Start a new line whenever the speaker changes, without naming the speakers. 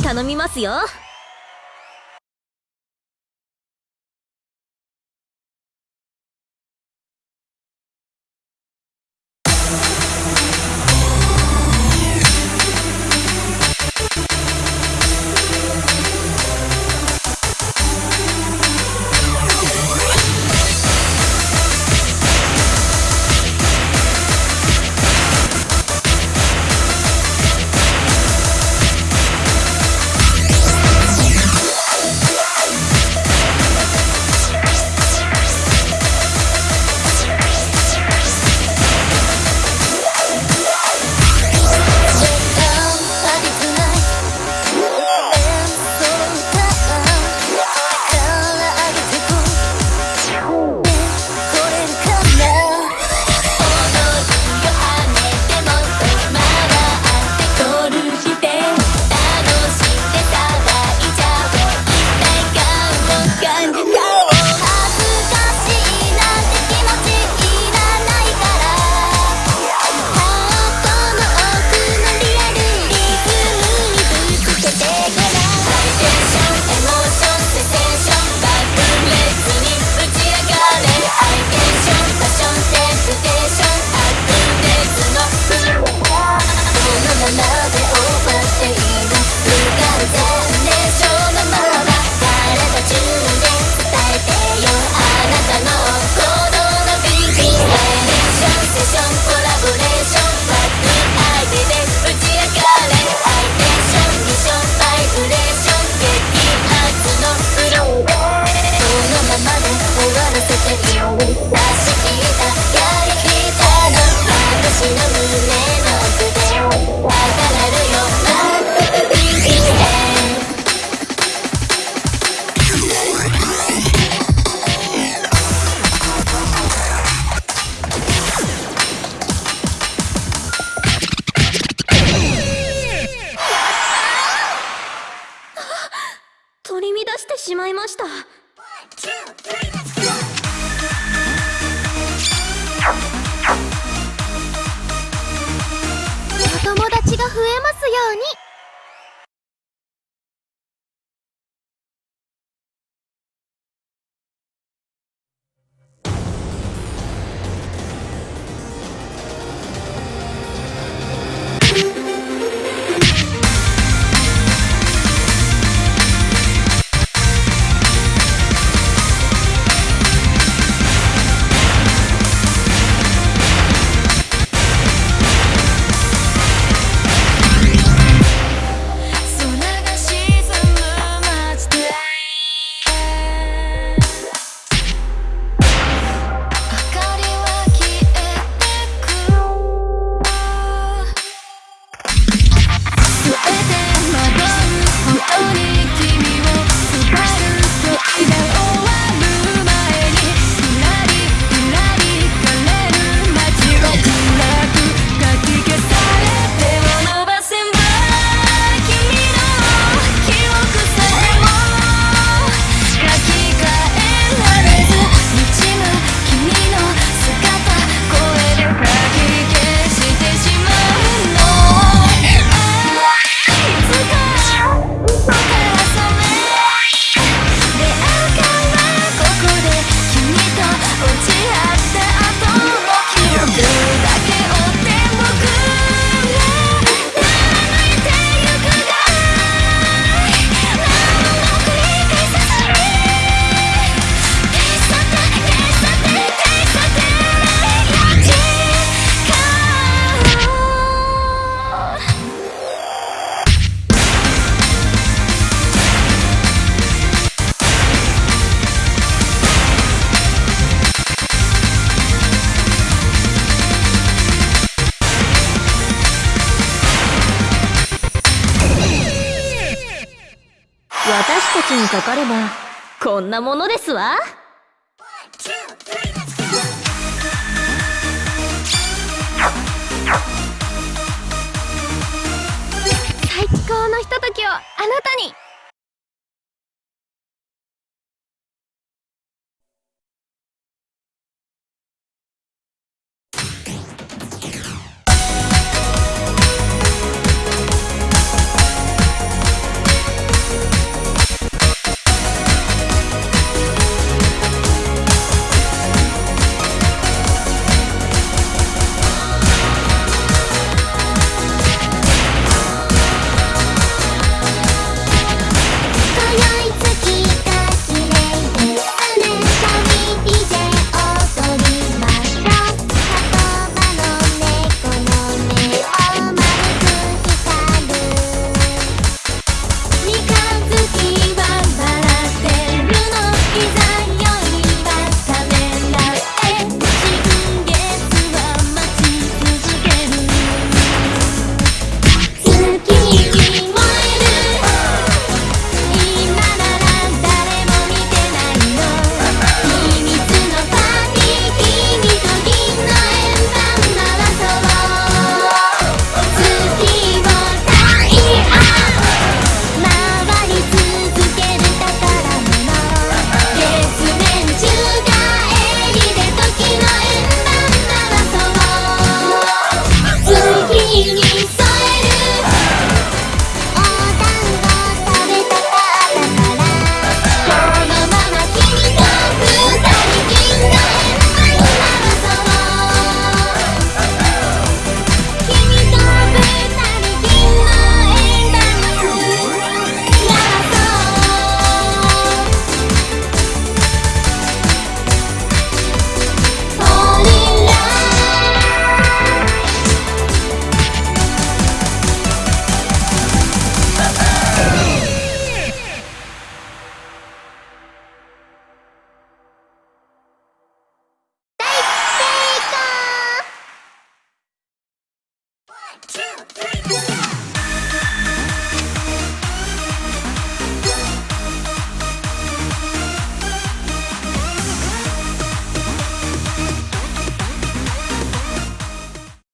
頼みますよ。you. 私たちにかかれば。こんなものですわ。最高のひとときをあなたに